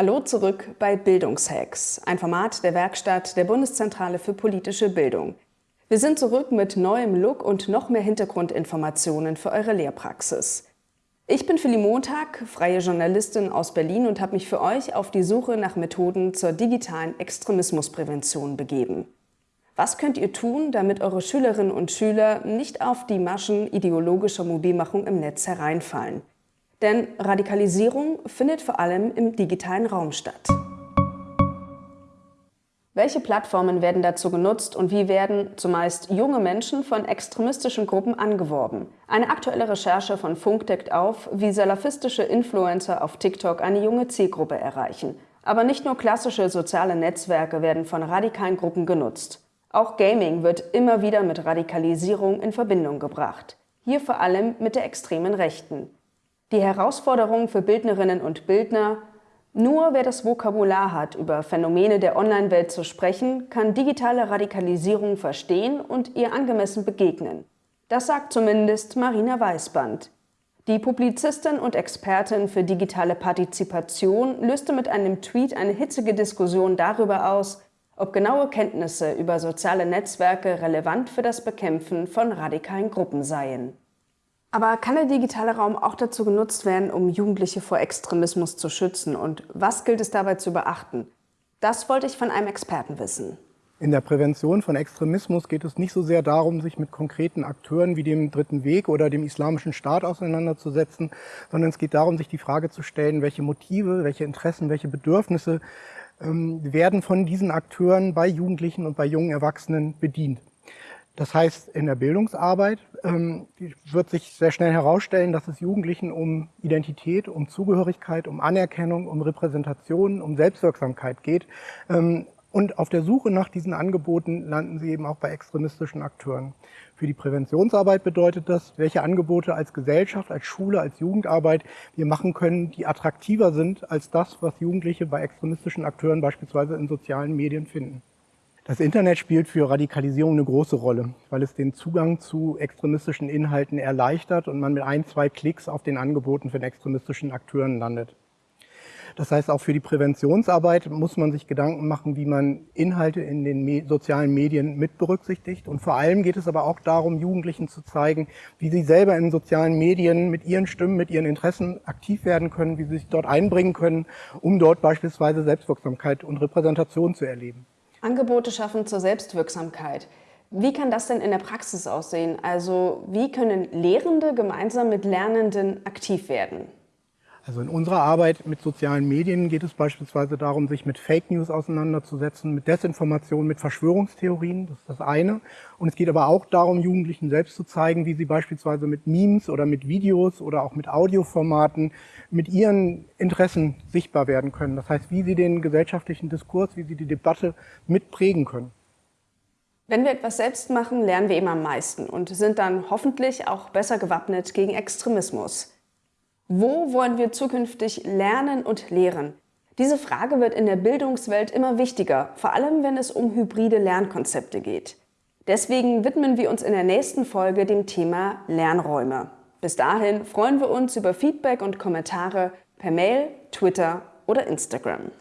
Hallo zurück bei Bildungshacks, ein Format der Werkstatt der Bundeszentrale für politische Bildung. Wir sind zurück mit neuem Look und noch mehr Hintergrundinformationen für eure Lehrpraxis. Ich bin Philly Montag, freie Journalistin aus Berlin und habe mich für euch auf die Suche nach Methoden zur digitalen Extremismusprävention begeben. Was könnt ihr tun, damit eure Schülerinnen und Schüler nicht auf die Maschen ideologischer Mobilmachung im Netz hereinfallen? Denn Radikalisierung findet vor allem im digitalen Raum statt. Welche Plattformen werden dazu genutzt und wie werden zumeist junge Menschen von extremistischen Gruppen angeworben? Eine aktuelle Recherche von Funk deckt auf, wie salafistische Influencer auf TikTok eine junge Zielgruppe erreichen. Aber nicht nur klassische soziale Netzwerke werden von radikalen Gruppen genutzt. Auch Gaming wird immer wieder mit Radikalisierung in Verbindung gebracht. Hier vor allem mit der extremen Rechten. Die Herausforderung für Bildnerinnen und Bildner, nur wer das Vokabular hat, über Phänomene der Online-Welt zu sprechen, kann digitale Radikalisierung verstehen und ihr angemessen begegnen. Das sagt zumindest Marina Weißband. Die Publizistin und Expertin für digitale Partizipation löste mit einem Tweet eine hitzige Diskussion darüber aus, ob genaue Kenntnisse über soziale Netzwerke relevant für das Bekämpfen von radikalen Gruppen seien. Aber kann der digitale Raum auch dazu genutzt werden, um Jugendliche vor Extremismus zu schützen? Und was gilt es dabei zu beachten? Das wollte ich von einem Experten wissen. In der Prävention von Extremismus geht es nicht so sehr darum, sich mit konkreten Akteuren wie dem Dritten Weg oder dem Islamischen Staat auseinanderzusetzen, sondern es geht darum, sich die Frage zu stellen, welche Motive, welche Interessen, welche Bedürfnisse ähm, werden von diesen Akteuren bei Jugendlichen und bei jungen Erwachsenen bedient. Das heißt, in der Bildungsarbeit ähm, wird sich sehr schnell herausstellen, dass es Jugendlichen um Identität, um Zugehörigkeit, um Anerkennung, um Repräsentation, um Selbstwirksamkeit geht. Ähm, und auf der Suche nach diesen Angeboten landen sie eben auch bei extremistischen Akteuren. Für die Präventionsarbeit bedeutet das, welche Angebote als Gesellschaft, als Schule, als Jugendarbeit wir machen können, die attraktiver sind als das, was Jugendliche bei extremistischen Akteuren beispielsweise in sozialen Medien finden. Das Internet spielt für Radikalisierung eine große Rolle, weil es den Zugang zu extremistischen Inhalten erleichtert und man mit ein, zwei Klicks auf den Angeboten von extremistischen Akteuren landet. Das heißt, auch für die Präventionsarbeit muss man sich Gedanken machen, wie man Inhalte in den sozialen Medien mit berücksichtigt. Und vor allem geht es aber auch darum, Jugendlichen zu zeigen, wie sie selber in sozialen Medien mit ihren Stimmen, mit ihren Interessen aktiv werden können, wie sie sich dort einbringen können, um dort beispielsweise Selbstwirksamkeit und Repräsentation zu erleben. Angebote schaffen zur Selbstwirksamkeit. Wie kann das denn in der Praxis aussehen? Also wie können Lehrende gemeinsam mit Lernenden aktiv werden? Also in unserer Arbeit mit sozialen Medien geht es beispielsweise darum, sich mit Fake News auseinanderzusetzen, mit Desinformation, mit Verschwörungstheorien, das ist das eine. Und es geht aber auch darum, Jugendlichen selbst zu zeigen, wie sie beispielsweise mit Memes oder mit Videos oder auch mit Audioformaten mit ihren Interessen sichtbar werden können. Das heißt, wie sie den gesellschaftlichen Diskurs, wie sie die Debatte mitprägen können. Wenn wir etwas selbst machen, lernen wir eben am meisten und sind dann hoffentlich auch besser gewappnet gegen Extremismus. Wo wollen wir zukünftig lernen und lehren? Diese Frage wird in der Bildungswelt immer wichtiger, vor allem wenn es um hybride Lernkonzepte geht. Deswegen widmen wir uns in der nächsten Folge dem Thema Lernräume. Bis dahin freuen wir uns über Feedback und Kommentare per Mail, Twitter oder Instagram.